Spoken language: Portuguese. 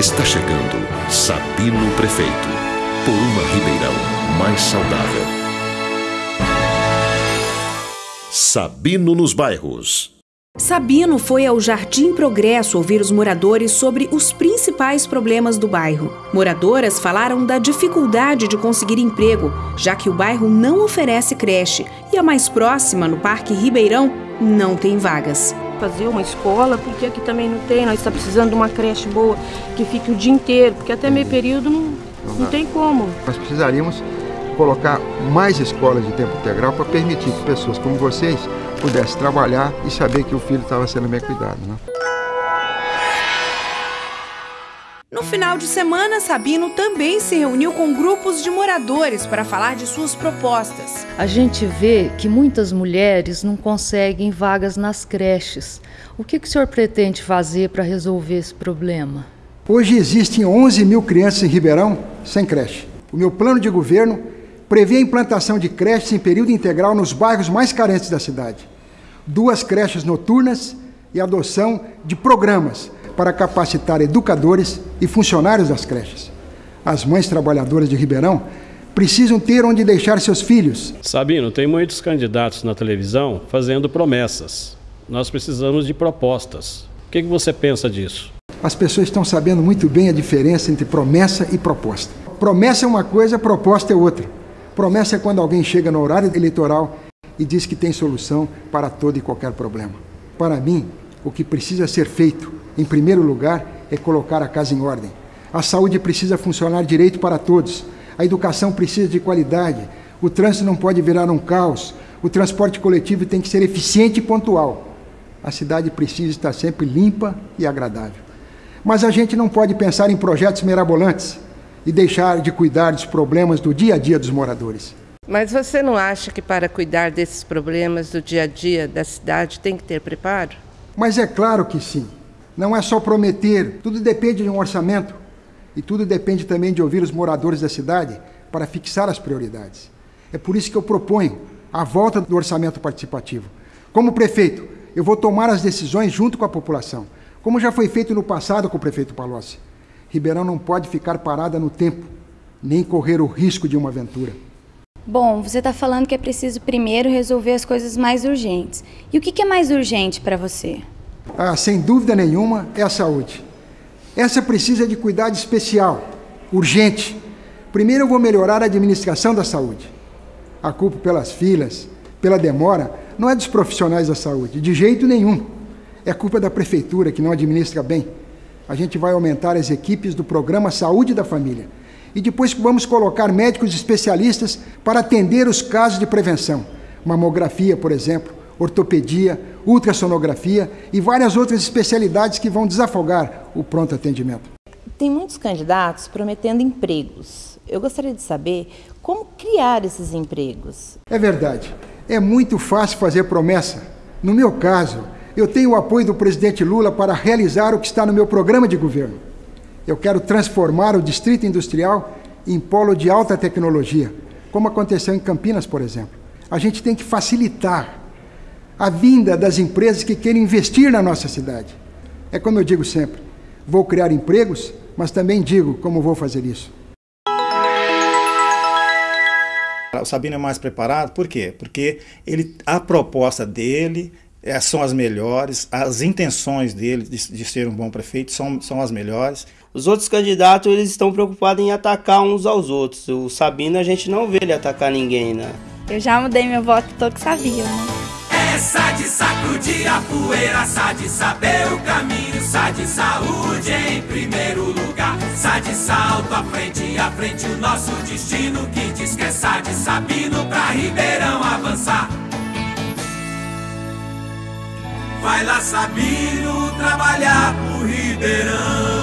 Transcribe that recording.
Está chegando Sabino Prefeito. Por uma Ribeirão mais saudável. Sabino nos bairros. Sabino foi ao Jardim Progresso ouvir os moradores sobre os principais problemas do bairro. Moradoras falaram da dificuldade de conseguir emprego, já que o bairro não oferece creche e a mais próxima, no Parque Ribeirão, não tem vagas. Fazer uma escola, porque aqui também não tem, nós estamos precisando de uma creche boa que fique o dia inteiro, porque até meio período não, não tem como. Nós precisaríamos colocar mais escolas de tempo integral para permitir que pessoas como vocês pudessem trabalhar e saber que o filho estava sendo bem cuidado. Né? No final de semana, Sabino também se reuniu com grupos de moradores para falar de suas propostas. A gente vê que muitas mulheres não conseguem vagas nas creches. O que, que o senhor pretende fazer para resolver esse problema? Hoje existem 11 mil crianças em Ribeirão sem creche. O meu plano de governo prevê a implantação de creches em período integral nos bairros mais carentes da cidade. Duas creches noturnas e adoção de programas para capacitar educadores e funcionários das creches. As mães trabalhadoras de Ribeirão precisam ter onde deixar seus filhos. Sabino, tem muitos candidatos na televisão fazendo promessas. Nós precisamos de propostas. O que, você pensa disso? As pessoas estão sabendo muito bem a diferença entre promessa e proposta. Promessa é uma coisa, proposta é outra. Promessa é quando alguém chega no horário eleitoral e diz que tem solução para todo e qualquer problema. Para mim, o que precisa ser feito em primeiro lugar, é colocar a casa em ordem. A saúde precisa funcionar direito para todos. A educação precisa de qualidade. O trânsito não pode virar um caos. O transporte coletivo tem que ser eficiente e pontual. A cidade precisa estar sempre limpa e agradável. Mas a gente não pode pensar em projetos mirabolantes e deixar de cuidar dos problemas do dia a dia dos moradores. Mas você não acha que para cuidar desses problemas do dia a dia da cidade tem que ter preparo? Mas é claro que sim. Não é só prometer, tudo depende de um orçamento e tudo depende também de ouvir os moradores da cidade para fixar as prioridades. É por isso que eu proponho a volta do orçamento participativo. Como prefeito, eu vou tomar as decisões junto com a população, como já foi feito no passado com o prefeito Palocci. Ribeirão não pode ficar parada no tempo, nem correr o risco de uma aventura. Bom, você está falando que é preciso primeiro resolver as coisas mais urgentes. E o que é mais urgente para você? Ah, sem dúvida nenhuma, é a saúde. Essa precisa de cuidado especial, urgente. Primeiro eu vou melhorar a administração da saúde. A culpa pelas filas, pela demora, não é dos profissionais da saúde, de jeito nenhum. É culpa da prefeitura que não administra bem. A gente vai aumentar as equipes do programa Saúde da Família. E depois vamos colocar médicos especialistas para atender os casos de prevenção. Mamografia, por exemplo, ortopedia, ultrassonografia e várias outras especialidades que vão desafogar o pronto atendimento. Tem muitos candidatos prometendo empregos. Eu gostaria de saber como criar esses empregos. É verdade. É muito fácil fazer promessa. No meu caso, eu tenho o apoio do presidente Lula para realizar o que está no meu programa de governo. Eu quero transformar o Distrito Industrial em polo de alta tecnologia, como aconteceu em Campinas, por exemplo. A gente tem que facilitar a vinda das empresas que querem investir na nossa cidade. É como eu digo sempre: vou criar empregos, mas também digo como vou fazer isso. O Sabino é mais preparado, por quê? Porque ele, a proposta dele é, são as melhores, as intenções dele de, de, ser um bom prefeito são, são as melhores. Os outros candidatos eles estão preocupados em atacar uns aos outros. O Sabino a gente não vê ele atacar ninguém, né? Eu já mudei meu voto, tô que sabia, né? Essa de sacudir a poeira, sa de saber o caminho, sa de saúde em primeiro lugar, sa de salto à frente, à frente o nosso destino que diz que é sa de Sabino pra Ribeirão avançar. Vai lá Sabino trabalhar pro Ribeirão.